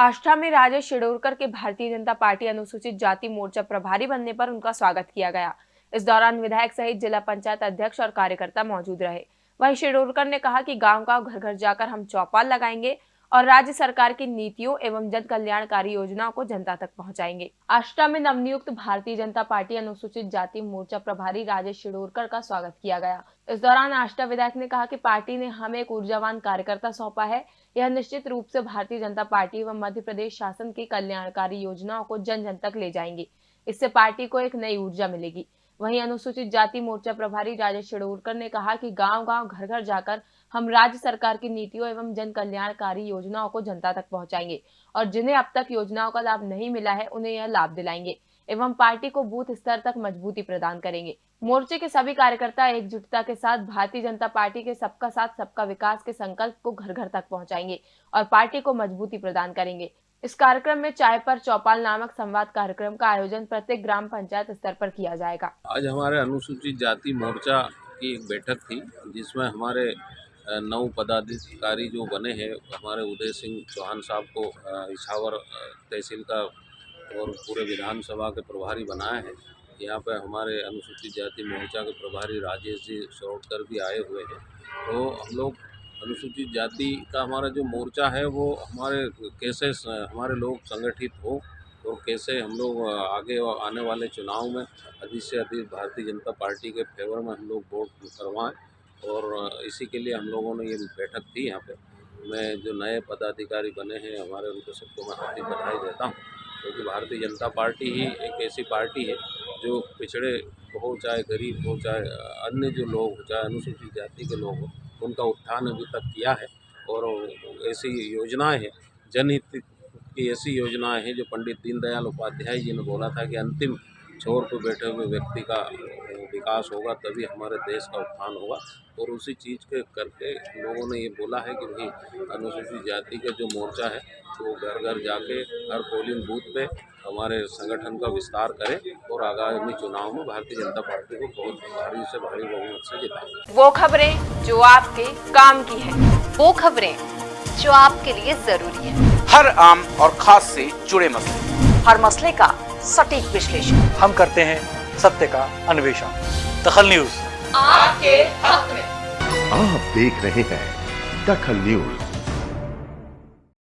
आष्ठा में राजेश शिडोरकर के भारतीय जनता पार्टी अनुसूचित जाति मोर्चा प्रभारी बनने पर उनका स्वागत किया गया। इस दौरान विधायक सहित जिला पंचायत अध्यक्ष और कार्यकर्ता मौजूद रहे। वहीं शिडोरकर ने कहा कि गाँव गाँव घर घर जाकर हम चौपाल लगाएँगे। और राज्य सरकार की नीतियों एवं जन कल्याणकारी योजनाओं को जनता तक पहुंचाएँगे। आष्टा में नवनियुक्त भारतीय जनता पार्टी अनुसूचित जाति मोर्चा प्रभारी राजेश शिडोरकर का स्वागत किया गया। इस दौरान आष्टा विधायक ने कहा कि पार्टी ने हमें एक ऊर्जावान कार्यकर्ता सौंपा है। यह निश्चित रूप से भारतीय जनता पार्टी एवं मध्य प्रदेश शासन की कल्याणकारी योजनाओं को जन जन तक ले जाएँगे। इससे पार्टी को एक नई ऊर्जा मिलेगी। वहीं अनुसूचित जाति मोर्चा प्रभारी राजेश शिडोरकर ने कहा कि गाँव गाँव घर घर जाकर हम राज्य सरकार की नीतियों एवं जन कल्याणकारी योजनाओं को जनता तक पहुंचाएँगे और जिन्हें अब तक योजनाओं का लाभ नहीं मिला है, उन्हें यह लाभ दिलाएँगे एवं पार्टी को बूथ स्तर तक मजबूती प्रदान करेंगे। मोर्चे के सभी कार्यकर्ता एकजुटता के साथ भारतीय जनता पार्टी के सबका साथ, सबका विकास के संकल्प को घर घर तक पहुंचाएँगे और पार्टी को मजबूती प्रदान करेंगे। इस कार्यक्रम में चाय पर चौपाल नामक संवाद कार्यक्रम का आयोजन प्रत्येक ग्राम पंचायत स्तर पर किया जाएगा। आज हमारे अनुसूचित जाति मोर्चा की एक बैठक थी, जिसमें हमारे नौ पदाधिकारी जो बने हैं, हमारे उदय सिंह चौहान साहब को इछावर तहसील का और पूरे विधानसभा के प्रभारी बनाया है। यहाँ पर हमारे अनुसूचित जाति मोर्चा के प्रभारी राजेश जी सौटकर भी आए हुए हैं। तो हम लोग अनुसूचित जाति का हमारा जो मोर्चा है, वो हमारे कैसे हमारे लोग संगठित हो और कैसे हम लोग आगे आने वाले चुनाव में अधिक से अधिक भारतीय जनता पार्टी के फेवर में हम लोग वोट करवाएँ और इसी के लिए हम लोगों ने ये बैठक थी यहाँ पे। मैं जो नए पदाधिकारी बने हैं, हमारे उनको सबको मैं हार्दिक बधाई देता हूँ क्योंकि तो भारतीय जनता पार्टी ही एक ऐसी पार्टी है जो पिछड़े हो चाहे गरीब हो चाहे अन्य जो लोग हो, चाहे अनुसूचित जाति के लोग हो उनका उत्थान अभी तक किया है और ऐसी योजनाएँ हैं। जनहित की ऐसी योजनाएँ हैं जो पंडित दीनदयाल उपाध्याय जी ने बोला था कि अंतिम छोर पर बैठे हुए व्यक्ति का विकास होगा तभी हमारे देश का उत्थान होगा। और उसी चीज़ के करके लोगों ने ये बोला है कि भाई, अनुसूचित जाति का जो मोर्चा है, वो घर घर जाके हर पोलिंग बूथ पे हमारे संगठन का विस्तार करें। और आगामी चुनाव में भारतीय जनता पार्टी को बहुत भारी से भारी बहुमत से जिताएँ वो खबरें जो आपके काम की है। वो खबरें जो आपके लिए ज़रूरी है। हर आम और खास से जुड़े मसले। हर मसले का सटीक विश्लेषण। हम करते हैं सत्य का अन्वेषण। दखल न्यूज़। आपके हक में। आप देख रहे हैं दखल न्यूज़।